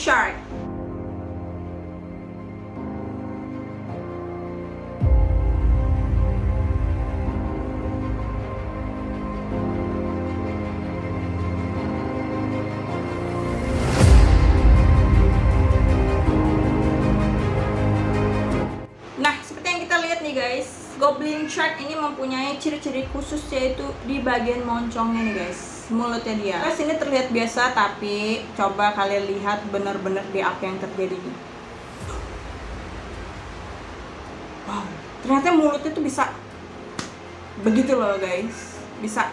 shark. Nah, seperti yang kita lihat nih guys, Goblin Shark ini mempunyai ciri-ciri khusus yaitu di bagian moncongnya nih guys, mulutnya dia. Guys, ini terlihat biasa tapi coba kalian lihat benar-benar di apa yang terjadi. Wow, ternyata mulutnya tuh bisa begitu loh guys, bisa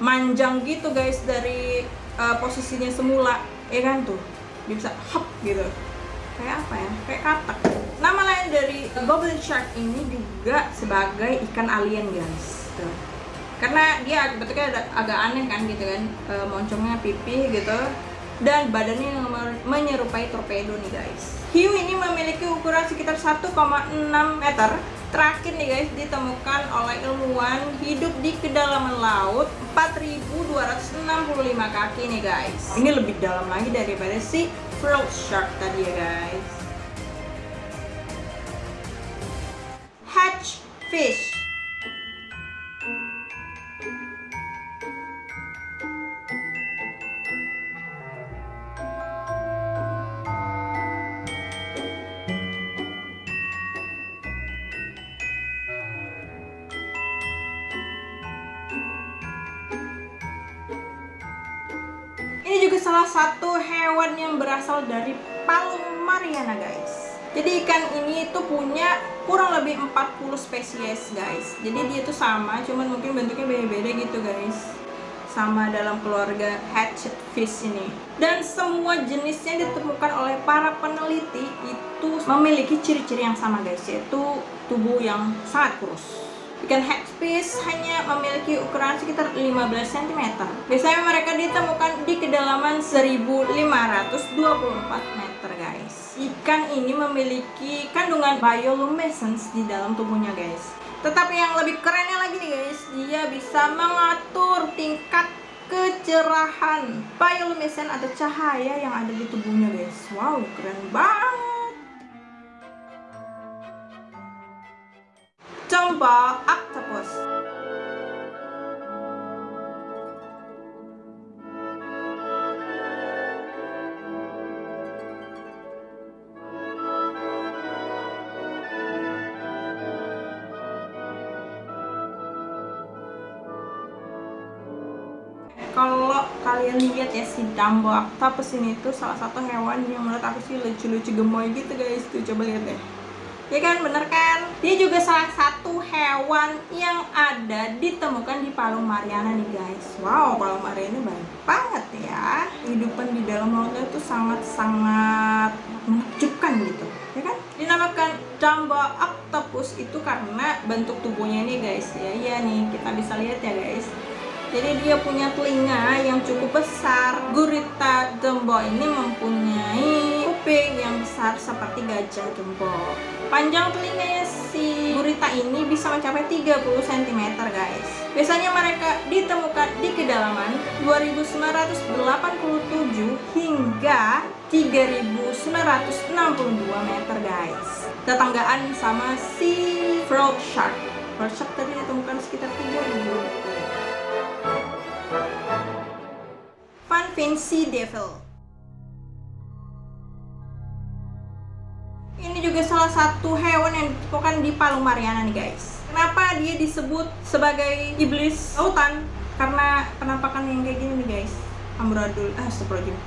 manjang gitu guys dari uh, posisinya semula, ya kan tuh, dia bisa hop gitu kayak apa ya? Kayak katak. Nama lain dari goblin shark ini juga sebagai ikan alien guys. Tuh. karena dia bentuknya ada, agak aneh kan gitu kan? E, moncongnya pipih gitu. Dan badannya yang menyerupai torpedo nih guys. Hiu ini memiliki ukuran sekitar 1,6 meter. Terakhir nih guys ditemukan oleh ilmuwan hidup di kedalaman laut 4265 kaki nih guys. Ini lebih dalam lagi daripada si frog shark tadi ya guys hatch fish salah satu hewan yang berasal dari Palung Mariana guys. Jadi ikan ini itu punya kurang lebih 40 spesies guys. Jadi dia itu sama, cuman mungkin bentuknya beda-beda gitu guys. Sama dalam keluarga hatchet fish ini. Dan semua jenisnya ditemukan oleh para peneliti itu memiliki ciri-ciri yang sama guys, yaitu tubuh yang sangat kurus. Ikan hatchfish hanya memiliki ukuran sekitar 15 cm. Biasanya mereka ditemukan di kedalaman 1524 meter guys. Ikan ini memiliki kandungan bioluminescence di dalam tubuhnya guys. Tetapi yang lebih kerennya lagi nih guys, dia bisa mengatur tingkat kecerahan bioluminescence atau cahaya yang ada di tubuhnya guys. Wow, keren banget. Jumbo octopus. Kalau kalian lihat ya si Dumbo octopus ini tuh salah satu hewan yang menurut aku sih lucu-lucu gemoy gitu guys tuh coba lihat deh ya kan bener kan? Dia juga salah satu hewan yang ada ditemukan di Palung Mariana nih guys. Wow Palung Mariana banyak banget ya. Kehidupan di dalam lautnya itu sangat-sangat menakjubkan gitu ya kan? Dinamakan Jumbo octopus itu karena bentuk tubuhnya nih guys. Ya iya nih kita bisa lihat ya guys. Jadi dia punya telinga yang cukup besar. Gurita jumbo ini mempunyai kuping yang besar seperti gajah jumbo panjang telinganya si gurita ini bisa mencapai 30 cm guys. Biasanya mereka ditemukan di kedalaman 2987 hingga 3962 meter guys. Tetanggaan sama si frog shark. Frog shark tadi ditemukan sekitar 3000 Funfin Sea Devil Ini juga salah satu hewan yang ditemukan di Palung Mariana nih guys. Kenapa dia disebut sebagai iblis lautan? Karena penampakan yang kayak gini nih guys. Amburadul, ah astagfirullahaladzim.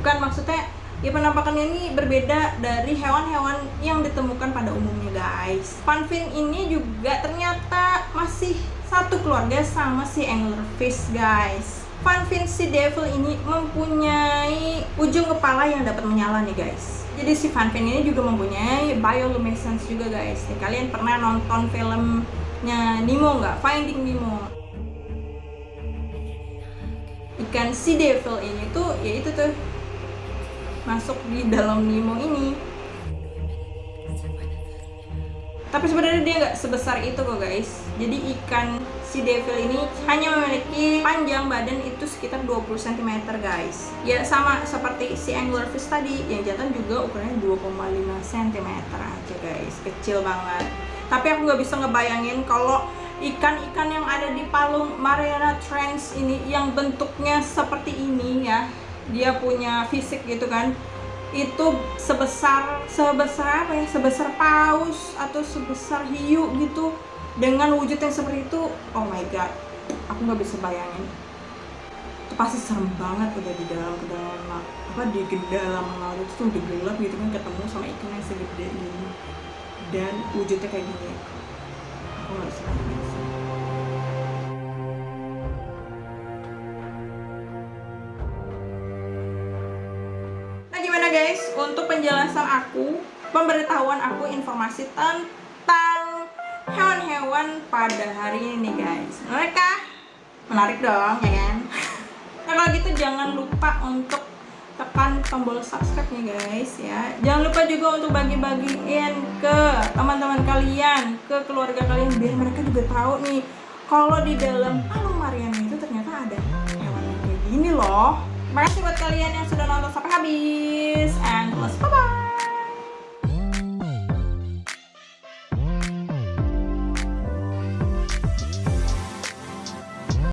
Bukan maksudnya ya penampakannya ini berbeda dari hewan-hewan yang ditemukan pada umumnya guys. Funfin ini juga ternyata masih satu keluarga sama si anglerfish guys. Funfin Sea Devil ini mempunyai ujung kepala yang dapat menyala nih guys jadi si Funfin ini juga mempunyai bioluminescence juga guys. Nih, kalian pernah nonton filmnya Nemo nggak? Finding Nemo. Ikan Sea Devil ini tuh ya itu tuh masuk di dalam Nemo ini. Tapi sebenarnya dia nggak sebesar itu kok guys jadi ikan si devil ini hanya memiliki panjang badan itu sekitar 20 cm guys. Ya sama seperti si anglerfish tadi yang jantan juga ukurannya 2,5 cm aja guys. Kecil banget. Tapi aku nggak bisa ngebayangin kalau ikan-ikan yang ada di Palung Mariana Trench ini yang bentuknya seperti ini ya. Dia punya fisik gitu kan. Itu sebesar sebesar apa ya? Sebesar paus atau sebesar hiu gitu dengan wujud yang seperti itu oh my god aku nggak bisa bayangin. Itu pasti serem banget udah di dalam ke dalam apa di dalam laut itu tuh udah gelap gitu kan ketemu sama ikan yang segede ini. Dan wujudnya kayak gini. Aku nggak bisa bayangin. Nah gimana guys? Untuk penjelasan aku pemberitahuan aku informasi tentang hewan-hewan pada hari ini nih guys. Mereka menarik dong ya kan? Nah kalau gitu jangan lupa untuk tekan tombol subscribe nih guys ya. Jangan lupa juga untuk bagi-bagiin ke teman-teman kalian ke keluarga kalian biar mereka juga tahu nih kalau di dalam Palung Mariana itu ternyata ada hewan kayak gini loh. Makasih buat kalian yang sudah nonton sampai habis and plus bye bye